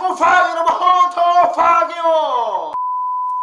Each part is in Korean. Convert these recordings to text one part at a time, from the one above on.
안녕하세요 파이 여러분. 헌터 파기요.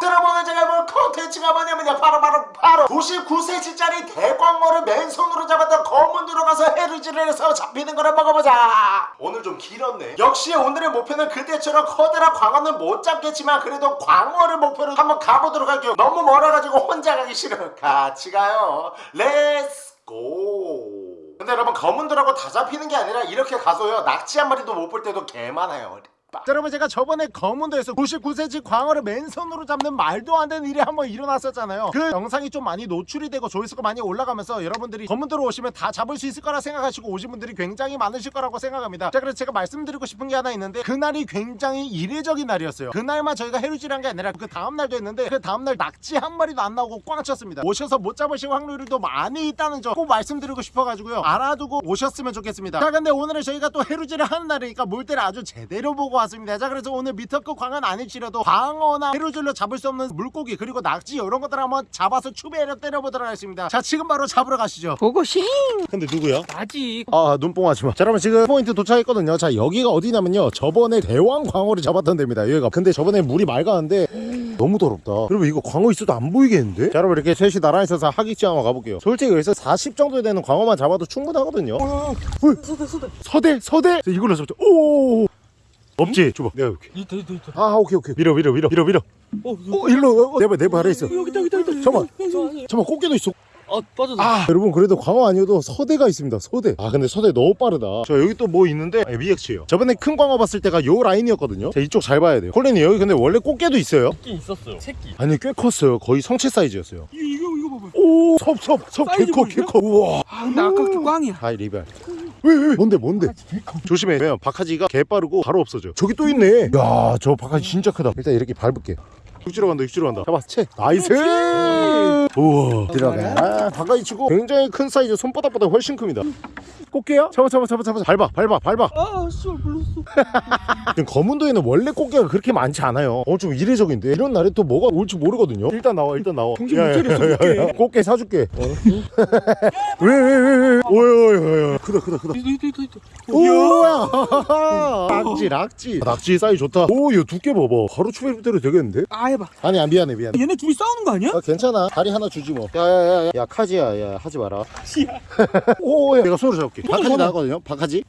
여러분 오늘 제가 볼 컨텐츠가 뭐냐면요. 바로 바로 바로 99cm짜리 대광어를 맨손으로 잡았던 검은도 들어가서 해루질을 해서 잡히는 거를 먹어보자. 오늘 좀 길었네. 역시 오늘의 목표는 그때처럼 커다란 광어는 못 잡겠지만 그래도 광어를 목표로 한번 가보도록 할게요. 너무 멀어가지고 혼자 가기 싫어요. 같이 가요. Let's go 근데 여러분 검은도라고 다 잡히는 게 아니라 이렇게 가서요. 낙지 한 마리도 못 볼 때도 개 많아요 자, 여러분 제가 저번에 검은도에서 99cm 광어를 맨손으로 잡는 말도 안 되는 일이 한번 일어났었잖아요. 그 영상이 좀 많이 노출이 되고 조회수가 많이 올라가면서 여러분들이 검은도로 오시면 다 잡을 수 있을 거라 생각하시고 오신 분들이 굉장히 많으실 거라고 생각합니다. 자 그래서 제가 말씀드리고 싶은 게 하나 있는데 그날이 굉장히 이례적인 날이었어요. 그날만 저희가 해루질한 게 아니라 그 다음날도 했는데 그 다음날 낙지 한 마리도 안 나오고 꽝 쳤습니다. 오셔서 못 잡으실 확률이 더 많이 있다는 점 꼭 말씀드리고 싶어가지고요. 알아두고 오셨으면 좋겠습니다. 자 근데 오늘은 저희가 또 해루질을 하는 날이니까 물때를 아주 제대로 보고 왔습니다 자 그래서 오늘 미터급 광은 아닐지라도 광어나 해루질로 잡을 수 없는 물고기 그리고 낙지 이런 것들 한번 잡아서 추배를 때려보도록 하겠습니다 자 지금 바로 잡으러 가시죠 고고싱 근데 누구야? 아직 아 눈뽕하지 마. 자 여러분 지금 포인트 도착했거든요. 자 여기가 어디냐면요. 저번에 대왕 광어를 잡았던 데입니다. 여기가. 근데 저번에 물이 맑았는데 너무 더럽다. 여러분 이거 광어 있어도 안 보이겠는데? 자 여러분 이렇게 셋이 나란히 있어서 하객지 한번 가볼게요. 솔직히 여기서 40 정도 되는 광어만 잡아도 충분하거든요. 어, 서대 서대 서대 이걸로 잡자. 오. 없지? 줘봐. 내가 이렇게. 있다 있다 있다 아 오케이 오케이. 밀어 밀어 밀어 밀어 밀어. 어 어 일로 어, 내발 내발 아래 있어. 여기 있다 여기 있다 여기. 있다 잠깐만. 여기, 여기. 잠깐 꽃게도 있어. 아 빠졌어 아 여러분 그래도 광어 아니어도 서대가 있습니다 서대. 아 근데 서대 너무 빠르다. 저 여기 또 뭐 있는데? 아, 미엑치예요. 저번에 큰 광어 봤을 때가 요 라인이었거든요. 자 이쪽 잘 봐야 돼요. 콜린이 여기 근데 원래 꽃게도 있어요? 새끼 있었어요. 새끼. 아니 꽤 컸어요. 거의 성체 사이즈였어요. 이거 이거 이거 봐봐. 오섭섭섭. 개커? 개커. 우와. 아 근데 아까 그 꽝이야. 하이 리벨 왜, 왜? 뭔데 뭔데? 조심해. 왜냐면 박하지가 개 빠르고 바로 없어져. 저기 또 있네. 야저 박하지 진짜 크다. 일단 이렇게 밟을게 육지로 간다 육지로 간다. 잡아 채. Nice! 우와. 들어가 박하지 치고 굉장히 큰 사이즈 손바닥보다 훨씬 큽니다. 꽃게야? 잡아 잡아 잡아 잡아. 밟아 밟아 밟아. 아 씨발 물렸어. 지금 검은도에는 원래 꽃게가 그렇게 많지 않아요. 어 좀 이례적인데. 이런 날에 또 뭐가 올지 모르거든요. 일단 나와 일단 나와. 정신 야, 못 야, 차렸어, 꽃게. 야. 꽃게 사줄게. 왜왜 왜왜 오야오야오야 크다 크다 크다. 오야. 낙지 낙지. 낙지 사이즈 좋다. 오얘 두께 봐봐. 바로 추배대로 되겠는데? 아 해봐. 아니야 미안해 미안해. 얘네 둘이 싸우는 거 아니야? 아 괜찮아. 다리 하나 주지 뭐. 야야야야. 야 카지야 야 하지 마라. 씨야. 오야. 내가 손으로 잡을게. 잡아. 나왔거든요 박하지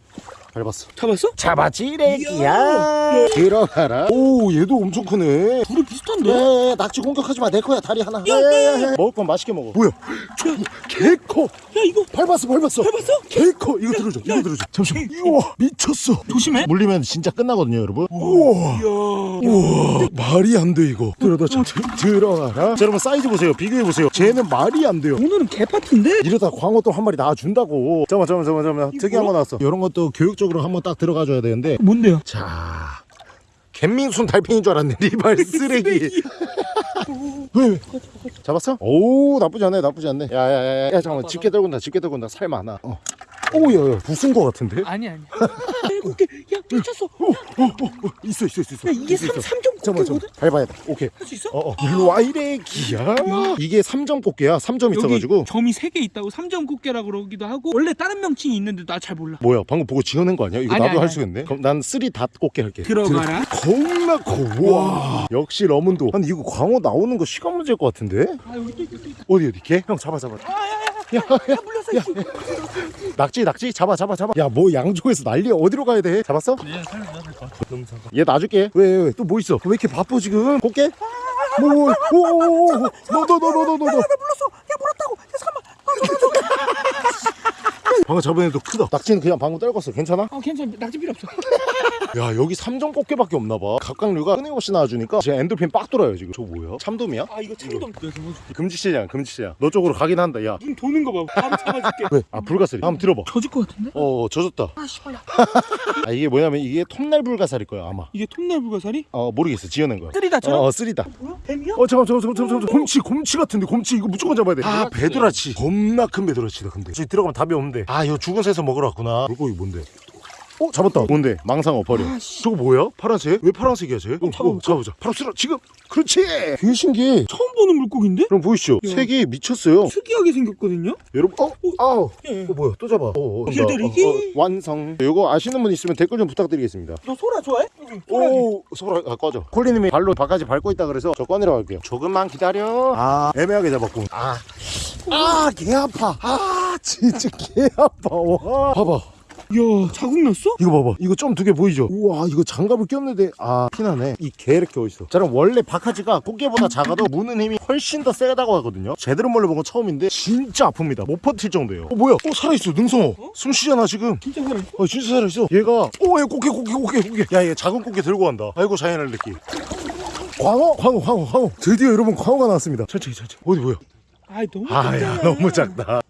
밟았어 잡았어? 잡았지 레기야 들어가라 오 얘도 엄청 크네 둘이 비슷한데? 야, 낙지 공격하지 마. 내 거야. 다리 하나. 야, 야, 야, 먹을 건 맛있게 먹어. 뭐야? 개 커. 야 이거 밟았어, 밟았어. 밟았어? 개 커. 이거 들어줘. 이거 들어줘. 잠시만. 우와, 미쳤어. 조심해 물리면 진짜 끝나거든요, 여러분. 우와. 우와, 말이 안 돼 이거. 들어다 자, 들어가라. 자, 여러분 사이즈 보세요. 비교해 보세요. 쟤는 말이 안 돼요. 오늘은 개파티인데? 이러다 광어 또 한 마리 나와 준다고. 잠깐만, 잠깐만, 잠깐만, 잠깐만. 특이한 거 나왔어. 이런 것도 교육 적으로 한번 딱 들어가 줘야 되는데. 뭔데요? 자. 갯민순 달팽이인 줄 알았네 리발 쓰레기? 잡았어? 오 나쁘지 않네 나쁘지 않네 야야야야 야, 잠깐만 집게 떨군다 집게 떨군다 살 많아 어. 오야야 부순 거 같은데? 아니 아니 일 곱 개야 미쳤어. 어, 어, 어, 있어 있어 있어 있어. 야 이게 있어, 3, 있어. 삼점 잠깐만 꽃게거든? 잠깐만. 밟아야 돼. 오케이. 할 수 있어? 어어. 일로 와 이래 기야. 이게 3점 꽃게야. 3점 있어가지고. 점이 3개 있다고? 3점 꽃게라고 그러기도 하고. 원래 다른 명칭이 있는데 나 잘 몰라. 뭐야 방금 보고 지어낸 거 아니야? 이거 아니, 나도 할. 수 있네. 그럼 난 three dot 꽃게 할게. 들어가라. 겁나 커와. 역시 검은도. 아니 이거 광어 나오는 거 시간 문제일 것 같은데? 아 여기 또 있다 또 있다. 어디 어디? 개? 형 잡아 잡아. 아 야 야 야 야 물렸어 야, 낙지 낙지. 잡아 잡아 잡아. 야 뭐 양쪽에서 난리야 어디로 가야 돼? 잡았어? 얘 살려야 될 것 같아. 너무 작아. 얘 놔줄게. 왜 왜 또 뭐 있어? 왜 이렇게 바빠 지금? 꽃게? 뭐 오 오 오 너 너 너 너 너너 물렸어 야 물었다고. 야 잠깐만. 방금 저번 애도 크다. 낙지는 그냥 방금 떨궜어. 괜찮아? 아 괜찮아. 낙지 필요 없어 야 여기 삼점 꽃게밖에 없나봐. 갑각류가 끊임없이 나와주니까 지금 엔돌핀 빡 돌아요 지금. 저거 뭐야? 참돔이야? 아 이거 참돔. 내가 잡아줄게 금지체장 금지체장. 너 쪽으로 가긴 한다 야. 눈 도는 거봐. 바로 잡아줄게. 왜? 아 불가사리 한번 들어봐. 젖을 것 같은데? 어 젖었다. 아 씨발야 아 이게 뭐냐면 이게 톱날 불가사리일 거야 아마. 이게 톱날 불가사리? 어 모르겠어. 지어낸 거야. 쓰리다처럼? 어 쓰리다. 뭐야? 뱀이야? 어 잠깐 잠깐 잠깐 잠깐 잠깐 곰치 곰치 같은데 곰치. 이거 무조건 잡아야 돼아 배도라치. 배도라치 겁나 큰 배도라치다 근데. 저기 들어가면 답이 없는데. 아 이거 죽은 새서 먹으러 왔구나. 물고기 뭔데 어 잡았다. 뭔데? 망상어 버려. 아씨. 저거 뭐야? 파란색? 왜 파란색이야 쟤? 어, 잡아보자. 어, 잡아보자. 바로 쓸어. 지금! 그렇지! 되게 신기해. 처음 보는 물고기인데? 그럼 보이시죠? 야. 색이 미쳤어요. 특이하게 생겼거든요? 여러분 어? 아우! 예. 어 뭐야? 또 잡아. 어, 어. 길들이기? 어, 어, 완성. 이거 아시는 분 있으면 댓글 좀 부탁드리겠습니다. 너 소라 좋아해? 오 소라. 아, 꺼져. 콜리님이 발로 바가지 밟고 있다 그래서 저 꺼내러 갈게요. 조금만 기다려. 아 애매하게 잡았고 아아개 아파. 아 진짜 개 아파. 와. 봐봐 야 자국 났어? 이거 봐봐. 이거 좀 두 개 보이죠? 우와 이거 장갑을 꼈는데. 아 피나네. 이 개 이렇게 어딨어? 자 그럼 원래 바카지가 꽃게보다 작아도 무는 힘이 훨씬 더 세다고 하거든요. 제대로 몰려본 건 처음인데 진짜 아픕니다. 못 버틸 정도예요. 어 뭐야? 어 살아있어 능성어. 숨 쉬잖아 지금. 진짜 살아있어? 어 진짜 살아있어. 얘가 오얘 꽃게 꽃게 꽃게 꽃게. 야얘 작은 꽃게 들고 간다. 아이고 자연을 느끼. 광어? 광어 광어 광어. 드디어 여러분 광어가 나왔습니다. 천천히 천천히. 어디 뭐야? 아이 너무 아야 작잖아. 너무 작다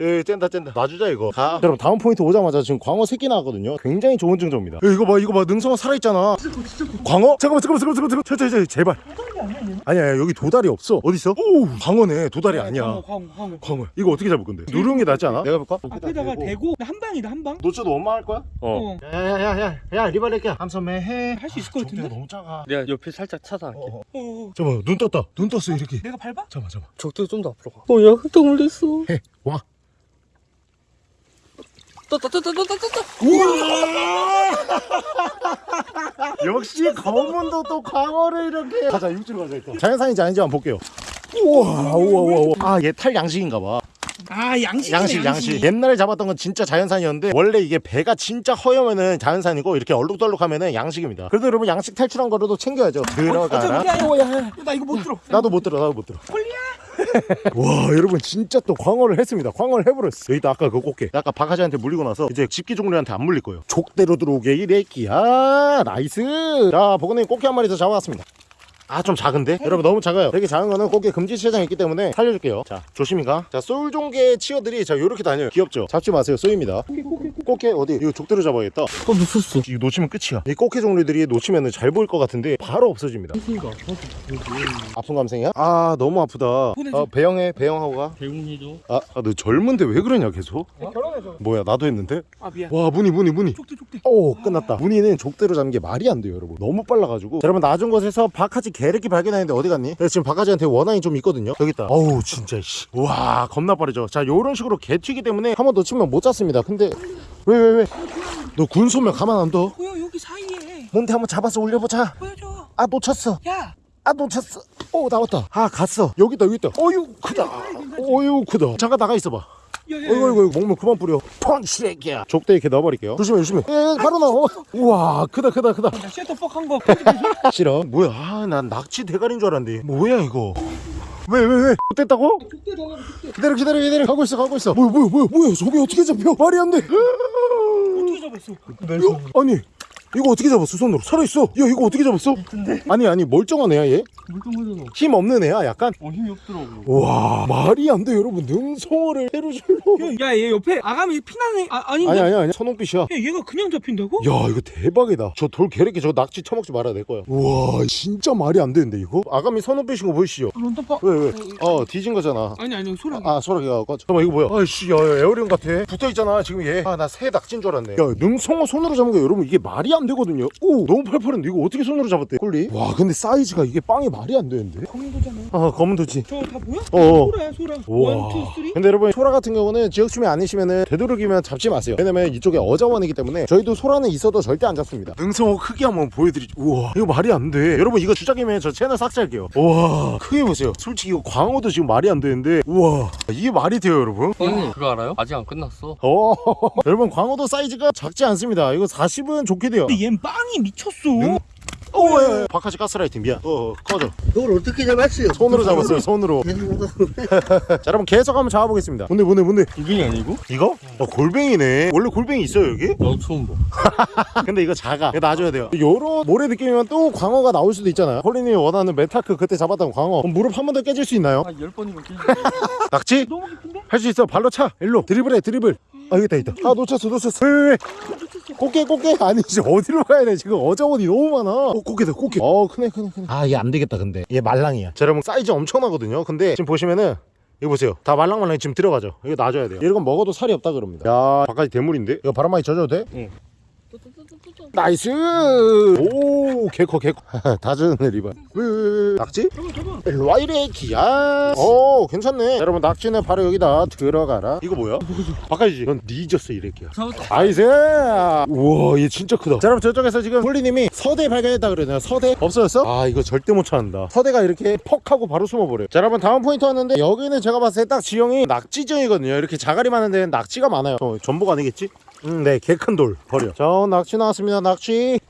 예, 뗀다 뗀다. 놔주자 이거. 가. 여러분 다음 포인트 오자마자 지금 광어 새끼 나왔거든요. 굉장히 좋은 증조입니다. 야, 이거 봐 이거 봐. 능성어 살아있잖아. 광어? 잠깐만 잠깐만 잠깐만 잠깐만 천천히 천천히 제발. 아니야 여기 도다리 없어. 어딨어? 오! 광어네. 도다리 아니야 광어 광어 광어. 광어. 이거 어떻게 잡을 건데? 누르는 게 낫지 않아? 내가 볼까? 앞에다가 대고. 한 방이다 한방. 놓쳐도 엄마 할 거야? 어. 야야야야 야 리발레끼야 함선매 해. 할 수 있을 것 같은데? 너무 작아. 내가 옆에 살짝 찾아갈게. 어, 어. 어, 어. 잠깐만 눈 떴다. 눈 떴어 이렇게. 내가 밟아? 잠깐만 잠깐만. 적도 좀 더 앞으로 가. 어, 야, 흙덩물 됐어. 해와 떴다, 떴다, 떴다, 떴다. 역시 검은도 또 광어를 이렇게. 가자 육지로 가자 일단. 자연산인지 아닌지 한번 볼게요. 우와 우와 우와 우와. 아얘 탈 양식인가 봐 아 양식 양식 양식. 옛날에 잡았던 건 진짜 자연산이었는데 원래 이게 배가 진짜 허여면은 자연산이고 이렇게 얼룩덜룩하면은 양식입니다. 그래도 여러분 양식 탈출한 거라도 챙겨야죠. 들어가라. 나 이거 못 들어. 나도 못 들어 나도 못 들어. 와 여러분 진짜 또 광어를 했습니다. 광어를 해버렸어. 여기다 아까 그 꽃게. 아까 박하지한테 물리고 나서 이제 집게 종류한테 안 물릴 거예요. 족대로 들어오게 이래끼야. 나이스. 자 보건님 꽃게 한 마리 더 잡아왔습니다 아 좀 작은데? 여러분 너무 작아요. 이렇게 작은 거는 꽃게 금지 체장이 있기 때문에 살려줄게요. 자 조심히 가자 쏠종개 치어들이 자 요렇게 다녀요. 귀엽죠? 잡지 마세요. 쏘입니다. 꽃게 어디? 이거 족대로 잡아야겠다. 어, 놓쳤어. 이거 놓치면 끝이야. 이 꽃게 종류들이 놓치면 잘 보일 것 같은데 바로 없어집니다. 아픈 감생이야? 아 너무 아프다. 어, 배영해 배영하고 가. 대웅이죠. 아, 아, 너 젊은데 왜 그러냐 계속? 결혼해서 뭐야 나도 했는데? 아 미안. 와 문이 문이 문이 족대 족대. 오 끝났다. 문이는 족대로 잡는 게 말이 안 돼요 여러분. 너무 빨라가지고. 자, 여러분 낮은 곳에서 바카지 개새끼 발견했는데 어디 갔니? 내가 지금 바카지한테 원한이 좀 있거든요. 여기 있다. 어우 진짜 씨. 와 겁나 빠르죠. 자 요런 식으로 개 튀기 때문에 한 번 놓치면 못 잡습니다. 근데 왜 왜 왜? 너 군소면 가만 안 둬? 보여 여기 사이에. 뭔데 한번 잡아서 올려보자. 보여줘. 아 놓쳤어. 야. 아 놓쳤어. 오 나왔다. 아 갔어. 여기 있다 여기 있다. 어유 크다. 어유 크다. 잠깐 나가 있어봐 어이구 어이구 먹물 그만 뿌려. 펀치레기야. 족대 이렇게 넣어버릴게요. 조심해 조심해. 예 바로 나와. 우와 크다 크다 크다. 나 셔터 퍽 한거 싫어. 뭐야? 아, 난 낙지 대가리인 줄 알았는데. 뭐야 이거? 왜 왜 왜? 됐다고? 족대 나가 족대. 기다려 기다려 기다려. 가고 있어 가고 있어. 뭐야 뭐야 뭐야 뭐야? 저게 어떻게 잡혀? 말이 안돼. 어떻게 잡았어? 아니 이거 어떻게 잡았어 손으로? 살아있어. 야 이거 어떻게 잡았어? 아니 아니 멀쩡한 애야 얘? 물동물잖아. 힘 없는 애야 약간? 어, 힘이 없더라고. 와 말이 안 돼 여러분. 능성어를 해루줄로 야 얘 옆에 아가미 피나네 아 아닌데? 아니 아니 아니 선홍빛이야. 야 얘가 그냥 잡힌다고? 야 이거 대박이다. 저 돌 개래끼 저 낙지 처먹지 말아야 될 거야. 우와 진짜 말이 안 되는데 이거? 아가미 선홍빛인 거 보이시죠? 런던파 왜 왜? 어 뒤진 거잖아. 아니 아니 소라 아 소라기가 꺼 잠깐만 이거 뭐야? 아이씨 야, 야 에어리언 같아. 붙어있잖아 지금 얘아나 새 낙지인 줄 알았네. 야 능성어 손으로 잡은 거 여러분 이게 말이 안 되거든요. 오 너무 팔팔한데 이거 어떻게 손으로 잡았대? 꼴리? 와 근데 사이즈가 이게 빵이 말이 안 되는데? 검은 도잖아 아 검은 도치. 저거 다 뭐야? 어어. 소라야 소라. 우와. 원투 쓰리. 근데 여러분 소라 같은 경우는 지역춤이 아니시면은 되도록이면 잡지 마세요. 왜냐면 이쪽에 어자원이기 때문에 저희도 소라는 있어도 절대 안 잡습니다. 능성어 크기 한번 보여드리죠. 우와 이거 말이 안 돼. 여러분 이거 주작이면 저 채널 삭제할게요. 우와 크게 보세요. 솔직히 이거 광어도 지금 말이 안 되는데 우와. 이게 말이 돼요 여러분? 형님, 그거 알아요? 아직 안 끝났어. 어. 여러분 광어도 사이즈가 작지 않습니다. 이거 40은 좋게 돼요 근데 얜 빵이 미쳤어 능- 오, 예, 예. 바카지 가스라이팅 미안. 어, 어, 꺼져. 그걸 어떻게 잡았어요? 손으로 잡았어요, 손으로. 자, 여러분 계속 한번 잡아보겠습니다. 뭔데, 뭔데, 뭔데? 이게 아니고? 이거? 어, 골뱅이네. 원래 골뱅이 있어요, 여기? 나도 처음 봐. 근데 이거 작아. 이거 놔줘야 돼요. 요런 모래 느낌이면 또 광어가 나올 수도 있잖아요. 홀리님이 원하는 메타크 그때 잡았던 광어. 그럼 무릎 한 번 더 깨질 수 있나요? 한열 번이면 깨지. 낙지? 너무 깊은데? 할 수 있어. 발로 차. 일로. 드리블해, 드리블. 아, 여기 있다, 있다. 아, 놓쳤어, 놓쳤어. 왜, 왜, 왜? 꽃게, 꽃게. 아니지. 어디로 가야 돼? 지금 어자원이 너무 많아. 어, 꽃게다, 꽃게. 어, 크네, 크네, 크네. 아, 얘 안 되겠다, 근데. 얘 말랑이야. 자, 여러분, 사이즈 엄청나거든요. 근데 지금 보시면은 이거 보세요. 다 말랑말랑 지금 들어가죠. 이거 놔줘야 돼요. 이건 먹어도 살이 없다 그럽니다. 야, 박하지 대물인데? 이거 바람 많이 젖어도 돼? 응. 나이스. 오 개커 개커. 다즈는 리바 으, 낙지? 잡아 잡아 일로 와 이래 기야. 오 괜찮네. 여러분 낙지는 바로 여기다 들어가라. 이거 뭐야? 박하지. 넌 뒤졌어 이래 기야. 나이스! 우와 얘 진짜 크다. 자 여러분 저쪽에서 지금 홀리님이 서대 발견했다 그러네요. 서대? 없어졌어? 아 이거 절대 못 찾는다. 서대가 이렇게 퍽 하고 바로 숨어버려요. 자 여러분 다음 포인트 왔는데 여기는 제가 봤을 때 딱 지형이 낙지지형이거든요. 이렇게 자갈이 많은 데는 낙지가 많아요. 어, 전복 아니겠지? 음 네 개 큰 돌 버려. 자 낙지 나왔습니다. 낙지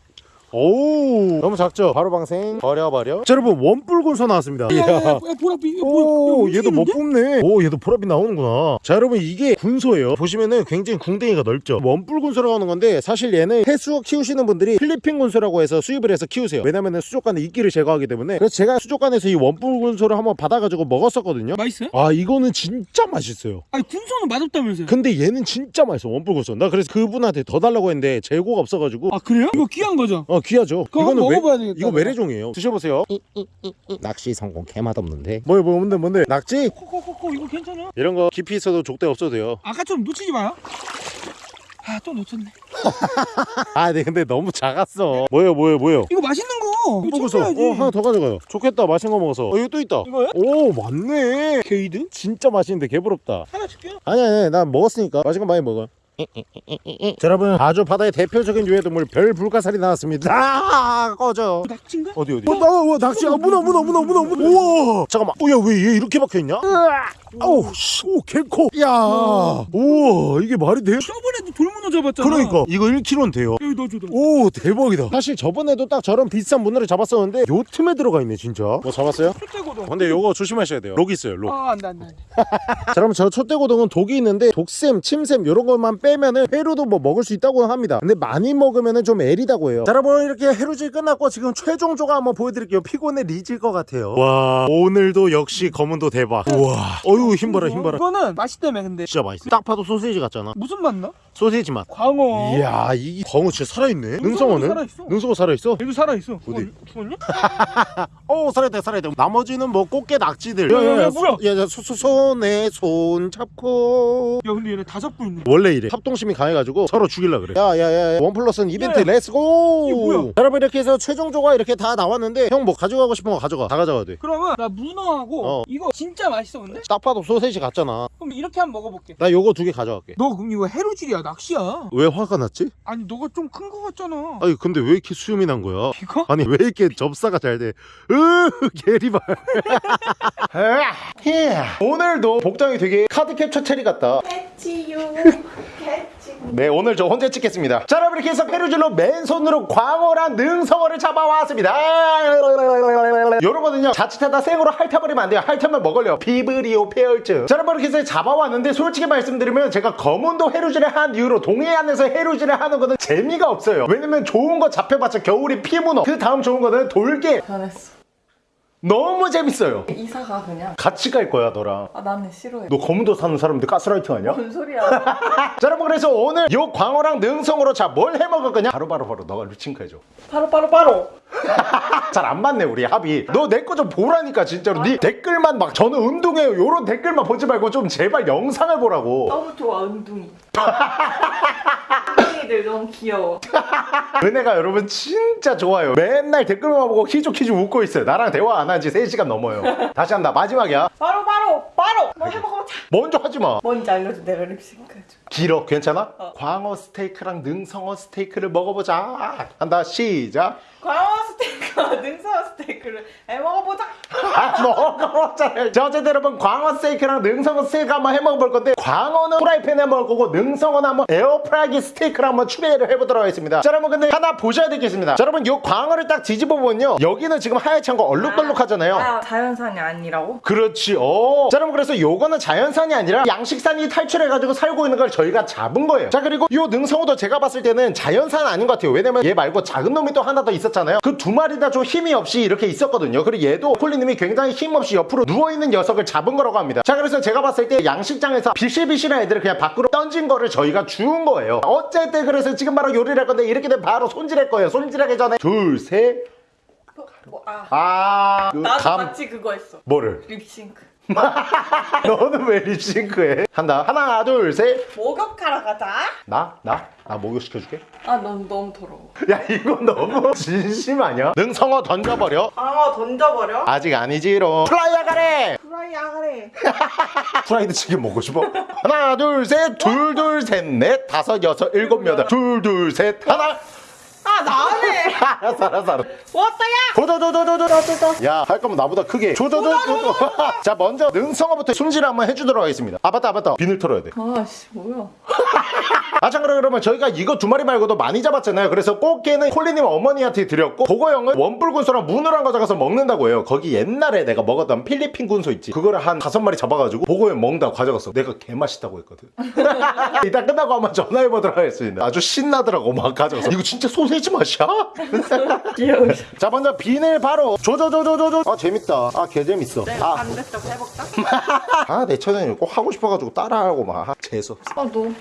오우. 너무 작죠? 바로 방생. 버려버려. 자 여러분 원뿔군소 나왔습니다. 이야. 야 야 야 보라비 이거 오 뭐야 얘도 못 뽑네. 오 얘도 보라빛 나오는구나. 자 여러분 이게 군소예요. 보시면은 굉장히 궁뎅이가 넓죠? 원뿔 군소라고 하는 건데 사실 얘는 해수어 키우시는 분들이 필리핀 군소라고 해서 수입을 해서 키우세요. 왜냐면은 수족관의 이끼를 제거하기 때문에. 그래서 제가 수족관에서 이 원뿔 군소를 한번 받아가지고 먹었었거든요. 맛있어요? 아 이거는 진짜 맛있어요. 아니 군소는 맛없다면서요? 근데 얘는 진짜 맛있어 원뿔 군소. 나 그래서 그분한테 더 달라고 했는데 재고가 없어가지고. 아 그래요? 이거 귀한 거죠? 어 귀하죠 그거 한번 이거는 왜 먹어봐야 되겠다 이거 외래종이에요 드셔보세요 낚시 성공 개맛 없는데 뭐야 뭐 뭔데 뭔데 낙지 코코코코 이거 괜찮아 이런 거 깊이 있어도 족대 없어도 돼요. 아까처럼 놓치지 마요 아 또 놓쳤네 아, 네, 근데 너무 작았어. 뭐예요, 뭐예요, 뭐예요? 이거 맛있는 거 이거 먹었어. 챙겨야지 어, 하나 더 가져가요. 좋겠다, 맛있는 거 먹어서. 어, 이거 또 있다. 이거요? 오, 맞네. 게이드? 진짜 맛있는데 개부럽다. 하나 줄게요 아니, 아니, 난 먹었으니까 맛있는 거 많이 먹어. 자, 여러분, 아주 바다의 대표적인 유해동물 별 불가사리 나왔습니다. 아, 꺼져. 낙지인가? 어디 어디? 어, 나, 어, 낚시, 아, 문어, 문어, 문어, 문어, 문어. 우와, 잠깐만. 어, 야, 왜 얘 이렇게 박혀 있냐? 아우, 씨, 오, 개코. 야, 우와, 이게 말이 돼? 저번에도 돌문어 잡았잖아 그러니까 이거 1kg는 돼요. 여기 넣어줘 너오 대박이다 사실 저번에도 딱 저런 비싼 문어를 잡았었는데 요 틈에 들어가 있네 진짜 뭐 잡았어요? 촛대고도 근데 요거 조심하셔야 돼요 록 있어요 록아 안돼 안돼 자 그럼 저 촛대고동은 독이 있는데 독샘, 침샘 요런 것만 빼면은 회로도 뭐 먹을 수 있다고 합니다. 근데 많이 먹으면은 좀 애리다고 해요. 자 여러분 이렇게 해루질 끝났고 지금 최종 조각 한번 보여드릴게요. 피곤해 리질 것 같아요. 와 오늘도 역시 검은도 대박. 우와. 어휴 힘봐라 힘봐라. 이거는 맛있다며 근데. 진짜 맛있어. 딱 봐도 소세지 같잖아. 무슨 맛 나? 소세지 맛 광어 이야 이 광어 진짜 살아있네 능성어는? 살아있어. 능성어 살아있어? 얘도 살아있어 어디? 어, 죽었냐? 어 살아있다 살아있다 나머지는 뭐 꽃게 낙지들 야, 야, 야, 뭐야? 야야 손에 손 잡고 야 근데 얘네 다 잡고 있네 원래 이래 합동심이 강해가지고 서로 죽일라 그래 야야야 one plus one 이벤트 야, let's go 이게 뭐야? 여러분 이렇게 해서 최종 조과가 이렇게 다 나왔는데 형 뭐 가져가고 싶은 거 가져가 다 가져가도 돼 그러면 나 문어하고 어. 이거 진짜 맛있어 근데? 딱 봐도 소세지 같잖아 그럼 이렇게 한번 먹어볼게 나 요거 두 개 가져갈게 너 그럼 이거 해루질이야 낚시야 왜 화가 났지? 아니 너가 좀 큰 거 같잖아 아니 근데 왜 이렇게 수염이 난 거야? 이거? 아니 왜 이렇게 접사가 잘 돼? 으 게리발 오늘도 복장이 되게 카드 캡처 체리 같다 catch 네 오늘 저 혼자 찍겠습니다. 자 여러분 이렇게 해서 해루질로 맨손으로 광어랑 능성어를 잡아왔습니다. 요러거든요 자칫하다 생으로 핥아버리면 안 돼요. 핥으면 먹을래요 비브리오 패혈증 자 여러분 이렇게 해서 잡아왔는데 솔직히 말씀드리면 제가 검은도 해루질을 한 이후로 동해안에서 해루질을 하는 거는 재미가 없어요. 왜냐면 좋은 거 잡혀봤자 겨울이 피문어 그 다음 좋은 거는 돌게 변했어 너무 재밌어요. 이사가 그냥? 같이 갈 거야 너랑. 아 나는 싫어해. 너 검은도 사는 사람들 가스라이팅 하냐? 뭔 소리야. 자 여러분 그래서 오늘 요 광어랑 능성으로 자 뭘 해먹을 거냐? 바로바로 바로 너가 루칭크 해줘. 바로 바로 바로. 잘 안 맞네 우리 합이. 너 내 거 좀 보라니까 진짜로. 네 댓글만 막 저는 운동해요 요런 댓글만 보지 말고 좀 제발 영상을 보라고. 너무 좋아 은둥이 은둥이들 너무 귀여워. 은혜가 여러분 진짜 좋아요. 맨날 댓글만 보고 키죽키죽 웃고 있어요. 나랑 대화 안 한 지 3시간 넘어요. 다시 한다. 마지막이야. 바로 바로 바로. 뭐 해먹어보자. 먼저 하지마. 뭔지 알려줘 내가 립싱크 해줘 길어? 괜찮아? 어. 광어 스테이크랑 능성어 스테이크를 먹어보자. 한다. 시작. 광어 스테이크 와 능선 스테이크를 해 먹어보자. 아 먹어봤잖아요 자. 어쨌든 여러분 광어 스테이크랑 능성어 스테이크 한번 해 먹어볼 건데 광어는 프라이팬에 먹을 거고 능성어는 한번 에어프라이기 스테이크를 한번 추배를 해보도록 하겠습니다. 자 여러분 근데 하나 보셔야 되겠습니다. 자 여러분 요 광어를 딱 뒤집어 보면요 여기는 지금 하얗게 거 얼룩덜룩 하잖아요. 아 자연산이 아니라고? 그렇지. 어. 자 여러분 그래서 요거는 자연산이 아니라 양식산이 탈출해가지고 살고 있는 걸 저희가 잡은 거예요. 자 그리고 요 능성어도 제가 봤을 때는 자연산 아닌 것 같아요. 왜냐면 얘 말고 작은 놈이 또 하나 더 있었잖아요. 그 두 마리 다좀 힘이 없이 이렇게 있었거든요. 그리고 얘도 콜리님이 굉장히 힘없이 옆으로 누워있는 녀석을 잡은 거라고 합니다. 자 그래서 제가 봤을 때 양식장에서 비실비실한 애들을 그냥 밖으로 던진 거를 저희가 주운 거예요. 어쨌든 그래서 지금 바로 요리를 할 건데 이렇게 되면 바로 손질할 거예요. 손질하기 전에 둘셋. 뭐, 아. 아... 그 나도 감... 같이 그거 했어. 뭐를? 립싱크 너는 왜 립싱크해? 한다 하나 둘셋나 목욕하러 가자. 나? 나 목욕 시켜줄게 아, 넌 너무 더러워. 야 이건 너무 진심 아니야? 능성어 던져버려 방어 던져버려. 아직 아니지롱 플라이어 가래 프라이 아가래. 프라이드 치킨 먹고 싶어? 하나 둘셋둘둘 셋 넷 다섯 여섯 일곱 여덟 둘 둘 셋 하나 아, 나네. 알았어 알았어 알았어. 왔다야. 도도도도도도도도 야할 거면 나보다 크게. 조조조조조 자 먼저 능성어부터 숨질 한번 해주도록 하겠습니다. 아 맞다 아 맞다. 비늘 털어야 돼. 아씨, 뭐야. 아참 그러면 저희가 이거 두 마리 말고도 많이 잡았잖아요. 그래서 꽃게는 콜리님 어머니한테 드렸고 보고형은 원뿔 군소랑 문어랑 가져가서 먹는다고 해요. 거기 옛날에 내가 먹었던 필리핀 군소 있지. 그거를 한 다섯 마리 잡아가지고 보고형 먹는다고 가져갔어. 내가 개맛있다고 했거든. 이따 끝나고 한번 전화해보도록 하겠습니다. 아주 신나더라고 막 가져가서. 이거 진짜 소세 지 맛이야? 귀여워. 자 먼저 비늘 바로 조조조조조조 아 재밌다 아 개재밌어 내가 반대쪽 해볼까? 아내 천연이 꼭 하고 싶어가지고 따라하고 막 아, 재수없어 아, 너무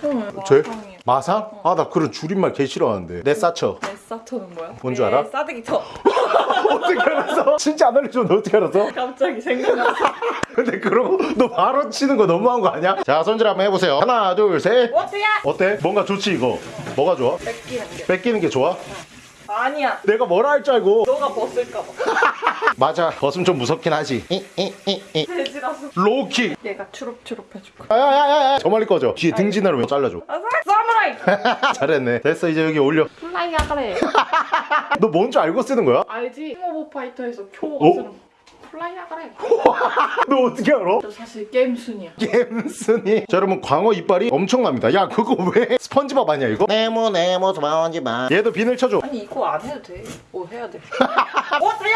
제? 마상이야. 마상? 아 나 그런 줄임말 개 싫어하는데 내 사토는 뭐야? 뭔 줄 알아? 내 싸대기 터. 어떻게 알았어? 진짜 안 알려줬는데 어떻게 알았어? 갑자기 생각났어. 근데 그러고 너 바로 치는 거 너무한 거 아니야? 자 손질 한번 해보세요 하나 둘셋 어때야? 어때? 뭔가 좋지 이거 뭐가 좋아? 뺏기는 게. 뺏기는 게 좋아? 아니야. 내가 뭐라 할 줄 알고 너가 벗을까봐. 맞아 벗으면 좀 무섭긴 하지 이, 이, 이, 이. 돼지라서. 로우킥 얘가 추룩추룩 해줄 거야. 야야야야 저 멀리 꺼져 뒤에 등진으로 왜 잘라줘 아, 사무라이. 잘했네 됐어 이제 여기 올려 플라이 아가래. 너 뭔 줄 알고 쓰는 거야? 알지? 킹오브 파이터에서 어? 쿄가 쓰는 거. 플라이 아가래. 너 어떻게 알아? 저 사실 게임 순이야. 겜순이 자 여러분 광어 이빨이 엄청납니다 야 그거 왜 스펀지밥 아니야 이거? 네모 네모 스펀지밥 얘도 비늘 쳐줘 아니 이거 안 해도 돼. 뭐 해야 돼? 어때야?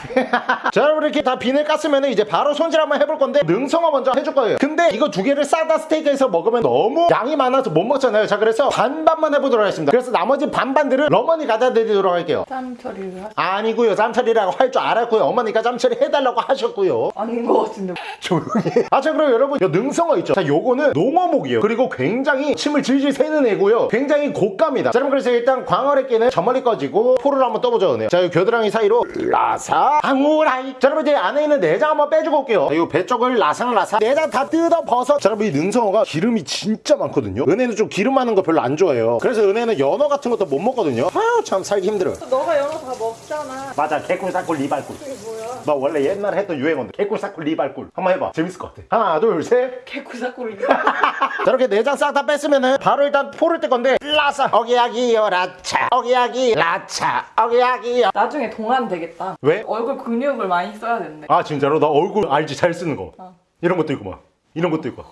자 여러분 이렇게 다 비늘 깠으면 이제 바로 손질 한번 해볼 건데 능성어 먼저 해줄 거예요. 근데 이거 두 개를 싸다 스테이크에서 먹으면 너무 양이 많아서 못 먹잖아요. 자 그래서 반반만 해보도록 하겠습니다. 그래서 나머지 반반들은 러머니 갖다 드리도록 할게요. 땀 처리를 하. 아니고요. 짬처리라고 할 줄 알았고요. 어머니가 짬처리 해달라고 하셨고요. 아닌 거 같은데. 조용히 아자 그럼 여러분 요 능성어 있죠? 자 요거는 농어목이에요. 그리고 굉장히 침을 질질 새는 애고요. 굉장히 고가입니다. 자 여러분 그래서 일단 광어래 끼는 저 멀리 꺼지고 포를 한번 떠보자 은요 자요 겨드랑이 사이로 라사. 방우라이. 자 여러분 이제 안에 있는 내장 한번 빼주고 올게요. 자, 요배 쪽을 라상라상 내장 다 뜯어 벗어. 자 여러분 이 능성어가 기름이 진짜 많거든요. 은혜는 좀 기름 많은 거 별로 안 좋아해요. 그래서 은혜는 연어 같은 것도 못 먹거든요. 아유 참 살기 힘들어 너가 연어 다 먹잖아. 맞아 개꿀 사꿀 리발꿀. 이게 뭐야? 나 원래 옛날에 했던 유행어인데. 개꿀 사꿀 리발꿀. 한번 해봐. 재밌을 것 같아. 하나 둘셋. 개구사꿀이. 자 이렇게 내장 싹 다 뺐으면은 바로 일단 포를 뜰 건데. 라사. 어기야기요 라차. 어기야기 라차. 어기야기요. 나중에 동안 되겠다. 왜? 얼굴 근육을 많이 써야 된대. 아 진짜로? 나 얼굴 알지? 잘 쓰는 거. 어. 이런 것도 있고 막. 이런 것도 있고.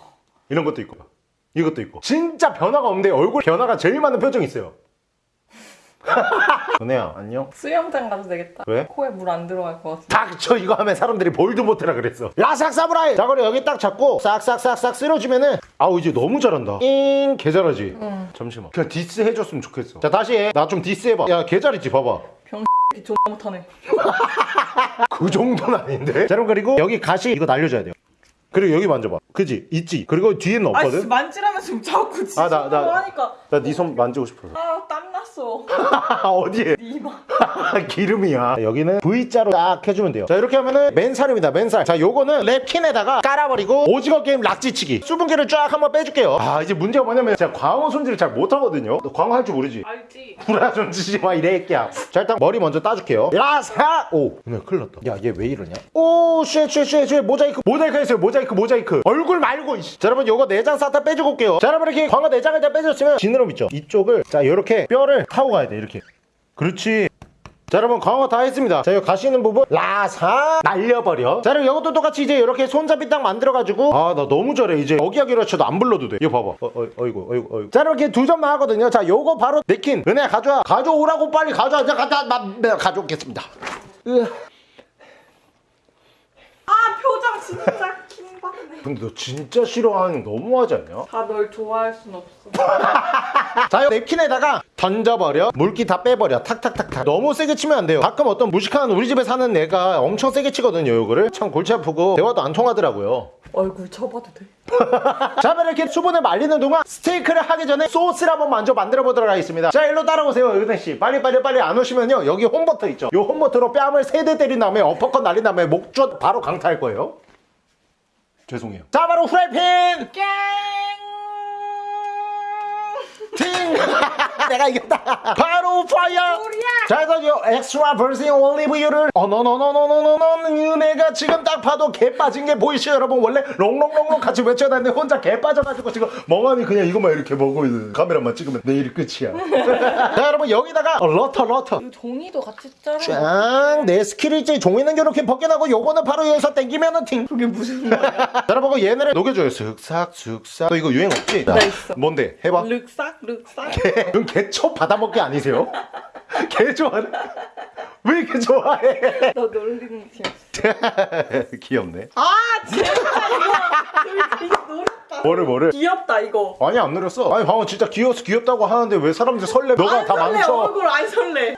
이런 것도 있고 이것도 있고. 진짜 변화가 없는데 얼굴 변화가 제일 많은 표정이 있어요. 은혜야 안녕. 수영장 가도 되겠다. 왜? 코에 물 안 들어갈 것 같아. 닥쳐 이거 하면 사람들이 못해라 그랬어. 라삭 사무라이! 자 그래 여기 딱 잡고 싹싹싹싹 쓸어주면은 아우 이제 너무 잘한다. 잉개 잘하지. 잠시만. 그냥 디스 해줬으면 좋겠어. 자 다시 해나 좀 디스 해봐. 야개 잘했지 봐봐. 이 존나 못하네. 그 정도는 아닌데 자 그럼 그리고 여기 가시 이거 날려줘야 돼요 그리고 여기 만져봐. 그지? 있지? 그리고 뒤에는 없거든? 만지라면서 지금 자꾸 진짜 아, 나- 나- 하니까. 나 네 손 만지고 싶어서. 아 땀났어. 어디에? 네 이마. 기름이야. 여기는 V자로 딱 해주면 돼요. 자 이렇게 하면은 맨살입니다. 맨살. 자 요거는 랩킨에다가 깔아버리고 오징어 게임 락지치기. 수분기를 쫙 한번 빼줄게요. 아 이제 문제가 뭐냐면 제가 광어 손질을 잘 못하거든요. 너 광어 할 줄 모르지? 알지? 구라 좀 치지 마 이래 끼야. 자 일단 머리 먼저 따줄게요. 야사 오. 오늘 큰일 났다. 야 얘 왜 이러냐? 오쉣쉣쉣쉣 모자이크 모자이크 했어요 모자이크 모자이크 얼굴 말고 이씨. 자 여러분 요거 내장 싹 다 빼주고 올게요. 자 여러분 이렇게 광어 내장을 다 빼줬으면 지느러미 있죠? 이쪽을 자 요렇게 뼈를 타고 가야 돼 이렇게. 그렇지. 자 여러분 광어 다 했습니다. 자 여기 가시는 부분 라사 날려버려. 자 여러분 이것도 똑같이 이제 이렇게 손잡이 딱 만들어가지고. 아 나 너무 잘해 이제 어기야기로 쳐도 안 불러도 돼. 이거 봐봐. 어, 어, 어 이구 어이구 어이구. 자 이렇게 두 점만 하거든요. 자 요거 바로 내킨. 은혜 가져와. 가져오라고 빨리 가져와. 제가 갖다 마, 네, 가져오겠습니다. 으. 아 표정 진짜. 근데 너 진짜 싫어하는 거 너무하지 않냐? 다 널 좋아할 순 없어. 자, 이 냅킨에다가 던져버려. 물기 다 빼버려. 탁탁탁탁. 너무 세게 치면 안 돼요. 가끔 어떤 무식한 우리 집에 사는 애가 엄청 세게 치거든요, 요거를. 참 골치 아프고 대화도 안 통하더라고요. 얼굴 쳐봐도 돼? 자, 그럼 이렇게 수분을 말리는 동안 스테이크를 하기 전에 소스를 한번 먼저 만들어 보도록 하겠습니다. 자, 일로 따라오세요, 은혜씨. 빨리, 빨리, 빨리 안 오시면요. 여기 홈버터 있죠. 요 홈버터로 뺨을 세대 때린 다음에 어퍼컷 날린 다음에 목젖 바로 강타할 거예요. 죄송해요 자 바로 후라이팬 깽. 팅 내가 이겼다 바로 파이어 자 그래서 요 엑스트라 버진 올리브유를 어너너너너너너너 내가 지금 딱 봐도 개 빠진 게 보이시죠 여러분 원래 롱롱롱롱 같이 외쳐다니는데 혼자 개 빠져가지고 지금 멍하니 그냥 이것만 이렇게 먹고 있는 카메라만 찍으면 내일이 끝이야 자 여러분 여기다가 어, 러터 러터 이 종이도 같이 자르. 짱내 스킬이 이제 종이는 이렇게 벗겨나고 요거는 바로 여기서 땡기면은 팅 그게 무슨 말이야? 자, 여러분 그 얘네를 녹여줘요 슥싹 슥싹 너 이거 유행 없지? 나 있어. 뭔데 해봐 륵싹 륵싹. 그럼 개초 받아먹기 아니세요? 개 좋아해 왜 이렇게 좋아해 너 놀리는 팀. 귀엽네 아 진짜 이거. 뭐를 뭐를 귀엽다 이거. 아니 안 노렸어 아니 방금 진짜 귀여워서 귀엽다고 하는데 왜 사람들 설레 너가 안다 망쳐 얼굴 안 설레.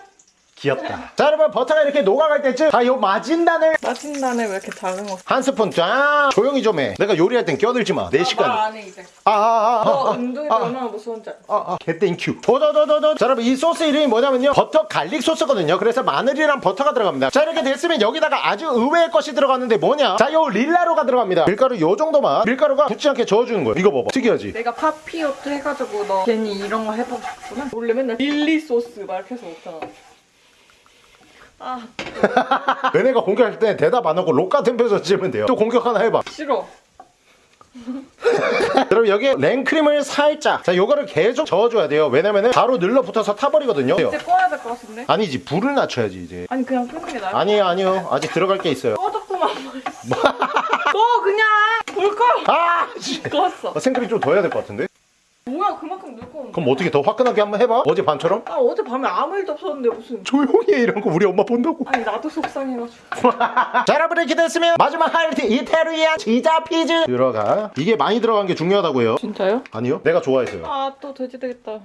귀엽다 자 여러분 버터가 이렇게 녹아갈 때쯤 다 요 마진단을 마진단에 왜 이렇게 작은 거? 한 스푼 쫙 조용히 좀 해 내가 요리할 땐 끼어들지 마내 시간 말안해 이제. 아아아아 너 운동이 얼마나 무서운지 알아. 아, 아, 개 땡 큐. 도도도도도. 자, 여러분, 이 소스 이름이 뭐냐면요. 버터 갈릭 소스거든요. 그래서 마늘이랑 버터가 들어갑니다. 자, 이렇게 됐으면 여기다가 아주 의외의 것이 들어갔는데 뭐냐? 자, 요 릴라로가 들어갑니다. 밀가루 요 정도만. 밀가루가 붙지 않게 저어주는 거예요. 이거 봐봐. 특이하지? 내가 파피오트 해가지고 너 괜히 이런 거 해보고 싶구나. 원래 맨날 릴리 소스 막 이렇게 해서 먹잖아. 아 얘네가 공격할 때 대답 안 하고 록 같은 표정 지으면 돼요. 또 공격 하나 해봐. 싫어. 여러분, 여기에 랭크림을 살짝. 자, 요거를 계속 저어줘야 돼요. 왜냐면은 바로 늘러붙어서 타버리거든요. 이제 꺼야 될 것 같은데? 아니지, 불을 낮춰야지, 이제. 아니 그냥 끄는 게 나아. 아니에요, 아니요. 아직 들어갈 게 있어요. 꺼졌구만 말했어. 꺼 그냥 불 꺼. 아! 씨. 껐어. 아, 생크림 좀 더 해야 될 것 같은데? 뭐야 그만큼 거. 그럼 어떻게 더 화끈하게 한번 해봐? 어제 밤처럼? 아 어제 밤에 아무 일도 없었는데 무슨. 조용히 해 이런 거 우리 엄마 본다고 아니 나도 속상해가지고. 자 여러분 이렇게 됐으면 마지막 하이라이트 이태리안 치자 피즈 들어가 이게 많이 들어간 게 중요하다고요 진짜요? 아니요 내가 좋아해서요 아 또 돼지 되겠다.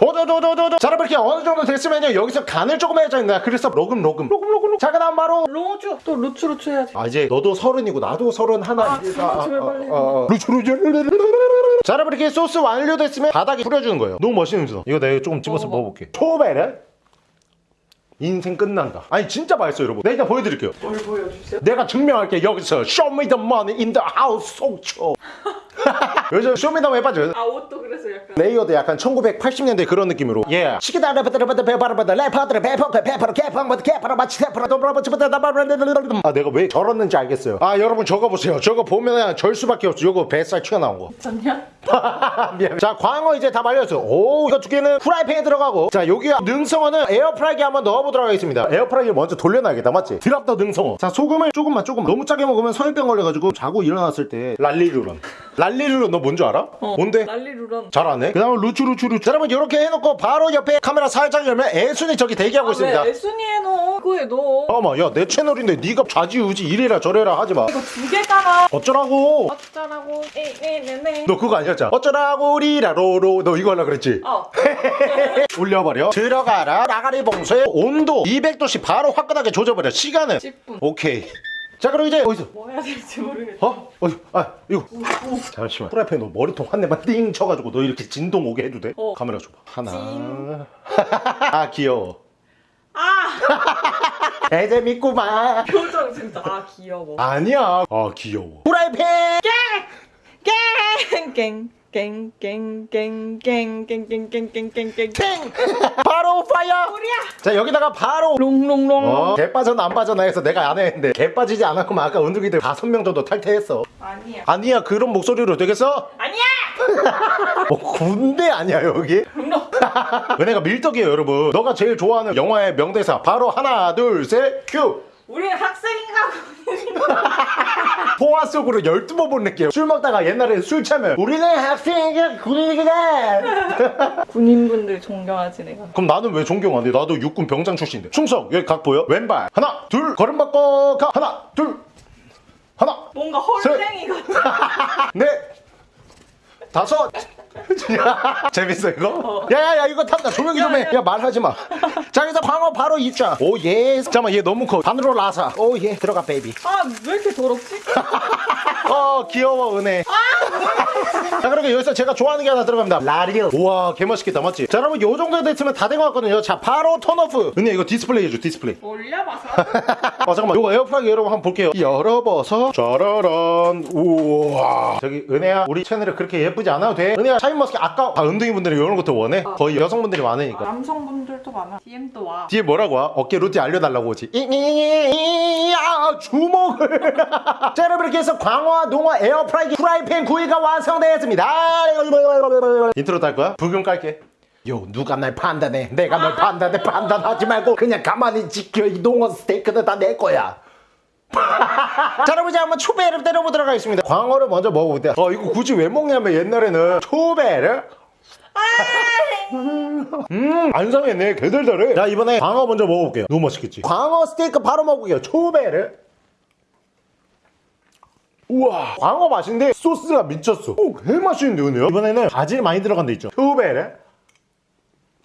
도도도도도도 자 여러분 이렇게 어느 정도 됐으면요 여기서 간을 조금 해야 된다 그래서 로금 로금 로금 로금 자 그다음 바로 로즈 또 루츠 루츠 해야지. 아 이제 너도 서른이고 나도 서른 하나 아, 진짜 제발 빨리 해. 루츠 루츠 자 여러분 이렇게 소스 완료됐으면 바닥에 뿌려주는 거예요. 너무 멋있는 거 이거 내가 조금 집어서 먹어봐. 먹어볼게. 초베르 인생 끝난다. 아니 진짜 맛있어요 여러분. 내가 일단 보여드릴게요. 뭘 보여주세요? 내가 증명할게. 여기서 Show me the money in the house 속초 요즘 쇼미더머니 빠져 아 옷도 그래서 약간. 레이어드 약간 1980년대 그런 느낌으로. 예. 시키다 레퍼드레퍼드 페파르바드 레퍼드레 페퍼크 페퍼르 케팡버드 케퍼르 마치 페퍼르 도브라버치버드 아 내가 왜 저렀는지 알겠어요. 아 여러분 저거 보세요. 저거 보면 절 수밖에 없어. 요거 뱃살 튀어나온 거. 괜찮냐? 미안. 자 광어 이제 다 말렸어 오 이거 두 개는 프라이팬에 들어가고. 자 여기 능성어는 에어프라이기에 한번 넣어보도록 하겠습니다. 에어프라이기를 먼저 돌려놔야겠다. 맞지? drop the 능성어. 자 소금을 조금만 조금만. 너무 짜게 먹으면 성인병 걸려가지고 자고 일어났을 때 랄리루런. 랄 리루런 너 뭔지 알아? 뭔데? 난리루런. 잘하네 그 다음에 루추 루추 루추 자, 여러분 이렇게 해놓고 바로 옆에 카메라 살짝 열면 애순이 저기 대기하고 있습니다 아, 왜 애순이에 넣어? 그거에 넣어. 어머 야내 채널인데 네가 좌지우지 이래라 저래라 하지마 이거 두 개잖아. 어쩌라고 어쩌라고. 에에네네. 너 그거 아니었잖아 어쩌라고 리라 로로 너 이거 하려 그랬지 어. 올려버려 들어가라 나가리 봉쇄 온도 200도씩 바로 화끈하게 조져버려 시간은 10분. 오케이 자 그럼 이제 어디서 뭐 해야 될지 모르겠어. 어? 어디? 아 이거 잠시만 프라이팬 너 머리통 한 대만 띵 쳐가지고 너 이렇게 진동 오게 해도 돼? 어. 카메라 줘봐 하나 찡. 아 귀여워 아 개재밌구만 표정 진짜 아 귀여워. 아니야 아 귀여워 프라이팬 깽 깽 깽 깽깽깽깽깽깽깽깽깽깽. 땡 바로 fire 우리야. 자 여기다가 바로 롱롱롱. 어, 개 빠져나 안 빠져나 해서 내가 안 했는데 개 빠지지 않았구만 아까 은둥이들 다섯 명 정도 탈퇴했어 아니야. 아니야 그런 목소리로 되겠어? 아니야. 뭐 군대 아니야 여기? 은혜가 밀떡이에요 여러분 너가 제일 좋아하는 영화의 명대사 바로 하나 둘셋큐 우리는 학생인가 포화 속으로 12번 본 느낌 술 먹다가 옛날에 술 취하면 우리는 학생이가 군인이다 군인분들 존경하지 내가. 그럼 나는 왜 존경 안 돼? 나도 육군 병장 출신인데 충성 여기 각 보여? 왼발 하나 둘 걸음 바꿔 가 하나 둘 하나 뭔가 헐랭이 같아. 넷 다섯 재밌어 이거? 야야야 이거 탐나 조용히 좀 해. 야 말하지 마 자 여기서 광어 바로 입자. oh yeah. 잠깐만 얘 너무 커. 반으로 라사. oh yeah. 들어가 baby. 아 왜 이렇게 더럽지? 어 귀여워 은혜. 자 그러면 여기서 제가 좋아하는 게 하나 들어갑니다. 라리오. 우와 개맛있겠다. 맞지? 자 여러분 요 정도 됐으면 다 된 것 같거든요. 자 바로 turn off. 은혜 이거 디스플레이 해줘 디스플레이. 올려봐서. 아 잠깐만. 요거 에어프라기 여러분 한번 볼게요. 열어봐서. 짜라란 우와. 저기 은혜야 우리 채널에 그렇게 예쁘지 않아도 돼? 은혜야 샤인머스켓 아까 아, 은둥이 분들이 이런 것도 원해? 거의 여성분들이 많으니까. 남성분들도 많아. DM도 와. DM에 뭐라고 와? 어깨 루틴 알려달라고 오지. 이야 주먹을. 자 여러분 이렇게 해서 광어 농어 에어프라이기 프라이팬 구이가 완성되었습니다. 인트로 딸 거야? 브금 깔게. yo 누가 날 판단해? 내가 널 판단해? 판단하지 말고 그냥 가만히 지켜. 이 농어 스테이크는 다 내 거야 자 여러분 이제 한번 초배를 때려보도록 하겠습니다 광어를 먼저 먹어볼게요 어 이거 굳이 왜 먹냐면 옛날에는 초배를 음, 안 상했네. 개달달해. 자, 이번에 광어 먼저 먹어볼게요. 너무 맛있겠지? 광어 스테이크 바로 먹을게요. 초배를. 우와, 광어 맛인데 소스가 미쳤어. 오, 개 맛있는데, 오늘 이번에는 바질 많이 들어간 데 있죠. 초배를.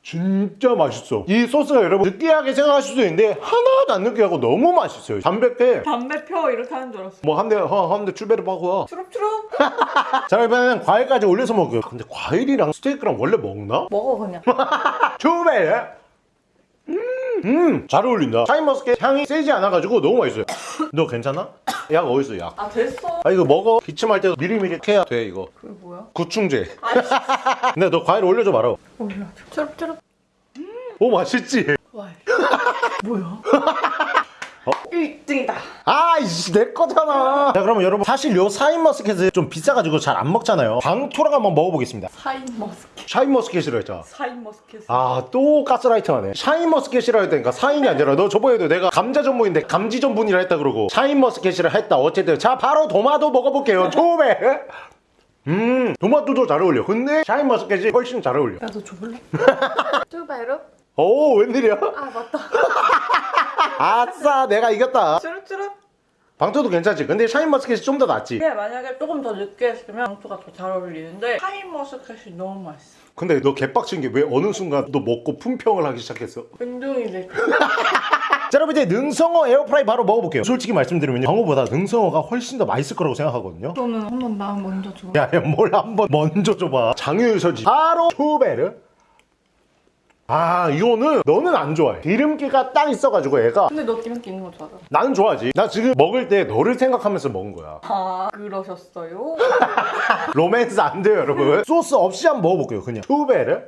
진짜 맛있어. 이 소스가 여러분 느끼하게 생각하실 수도 있는데 하나도 안 느끼하고 너무 맛있어요. 담백해. 담배 펴 이렇게 하는 줄 알았어. 뭐 한 대, 한대 추배를 하고. 추룩추룩. 자, 이번에는 과일까지 올려서 먹어요. 근데 과일이랑 스테이크랑 원래 먹나? 먹어 그냥. 초베 음, 음, 잘 어울린다. 샤인머스켓 향이 세지 않아가지고 너무 맛있어요. 너 괜찮아? 약 어딨어, 약? 아 됐어. 아, 이거 먹어. 기침할 때도 미리미리 해야 돼, 이거. 그게 뭐야? 구충제. 근데 너 과일 올려줘 말아. 올려줘. 추룩추룩. 오, 맛있지? 와. 뭐야? 어? 1등이다. 아, 이씨, 내 거잖아. 자, 그러면 여러분, 사실 요 샤인머스켓은 좀 비싸가지고 잘 안 먹잖아요. 방토랑 한번 먹어보겠습니다. 사인 머스켓. 샤인머스켓이라 했잖아. 사인 머스켓. 아, 또 가스라이팅 하네. 샤인머스켓이라 했다니까 사인이 아니라 너 저번에도 내가 감자 전문인데 감지 전문이라 했다 그러고 샤인머스켓이라 했다. 어쨌든 자 바로 도마도 먹어볼게요. 처음에. 음, 도마도도 잘 어울려. 근데 샤인머스켓이 훨씬 잘 어울려. 나도 줘볼래? 쭈베르? 오, 웬일이야? 아 맞다. 아싸, 내가 이겼다. 추룩추룩. 방토도 괜찮지. 근데 샤인머스켓이 좀 더 낫지. 이게 만약에 조금 더 늦게 했으면 방토가 더 잘 어울리는데 사인 머스켓이 너무 맛있어. 근데 너 개빡친 게 왜 어느 순간 너 먹고 품평을 하기 시작했어? 운동이네. 자 여러분 이제 능성어 에어프라이 바로 먹어볼게요. 솔직히 말씀드리면 광어보다 능성어가 훨씬 더 맛있을 거라고 생각하거든요. 그러면 한번 나 먼저 줘. 야야 뭘 한번 먼저 줘봐 장유서지 바로 초베르 아 이거는 너는 안 좋아해 기름기가 딱 있어가지고 애가 근데 너 기름기 있는 거 좋아하잖아. 나는 좋아하지 나 지금 먹을 때 너를 생각하면서 먹은 거야 아 그러셨어요? 로맨스 안 돼요 여러분 소스 없이 한번 먹어볼게요 그냥 초베르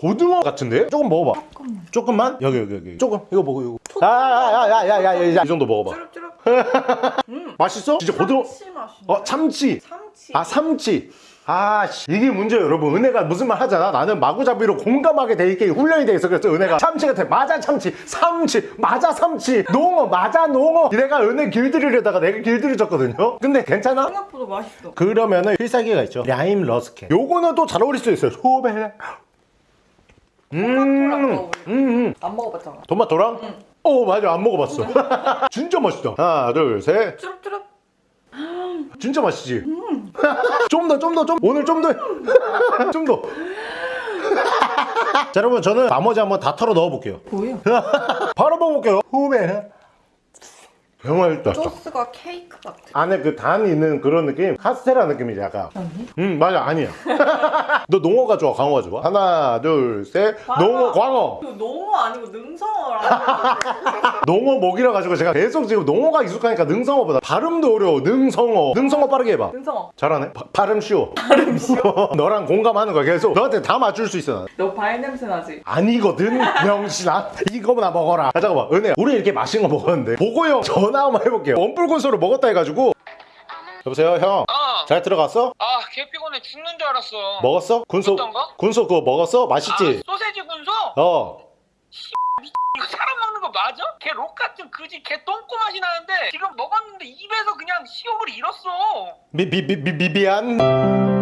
고등어 같은데? 조금 먹어봐 조금만. 조금만? 여기 여기 여기 조금 이거 먹어 이거 아야야야야야야 이 정도 먹어봐 추룩추룩. 맛있어? 진짜 고등어 참치 맛이. 어 참치 참치. 아 삼치 아 씨, 이게 문제예요 여러분. 은혜가 무슨 말 하잖아? 나는 마구잡이로 공감하게 돼 있게 훈련이 돼 있어. 그래서 은혜가 참치 같아. 맞아 참치. 삼치. 맞아 삼치. 농어. 맞아 농어. 내가 은혜 길들이려다가 내가 길들여졌거든요. 근데 괜찮아? 생각보다 맛있어. 그러면은 필살기가 있죠. 라임 러스켓. 요거는 또 잘 어울릴 수 있어요. 소베 음. 음, 음. 안 먹어봤잖아. 토마토랑? 어 맞아. 안 먹어봤어. 진짜 맛있다. 하나 둘셋. 추룩추룩. 진짜 맛있지? 좀 더, 좀 더, 좀 오늘 좀 더, 좀 더. 자, 여러분 저는 나머지 한번 다 털어 넣어볼게요. 뭐야? 바로 먹어볼게요. 후메. 정말 맛있다. 소스가 케이크 같아. 안에 그 단 있는 그런 느낌, 카스테라 느낌이지 약간. 아니? 음 맞아 아니야. 너 농어가 좋아, 광어가 좋아? 하나, 둘, 셋. 농어, 광어. 농어 아니고 능성어라. 농어 목이라 가지고 제가 계속 지금 농어가 익숙하니까 능성어보다 발음도 어려워. 능성어. 능성어 빠르게 해봐. 능성어. 잘하네. 바- 발음 쉬워. 발음 쉬워. 너랑 공감하는 거야 계속. 너한테 다 맞출 수 있어. 난. 너 과일 냄새 나지? 아니거든 명신아 이거나 먹어라 아 잠깐만 은혜야 우리 이렇게 맛있는 거 먹었는데 보고형 전화 한번 해볼게요 원뿔 곤소를 먹었다 해가지고 여보세요 형잘 어. 들어갔어? 아, 개 피곤해 죽는 줄 알았어. 먹었어? 군소 어떤 거? 군소 그거 먹었어? 맛있지? 아, 소세지 군소? 어 이거 사람 먹는 거 맞아? 개록 같은 그지 개 똥꼬 맛이 나는데 지금 먹었는데 입에서 그냥 식욕을 잃었어. 미, 미, 미, 미, 미안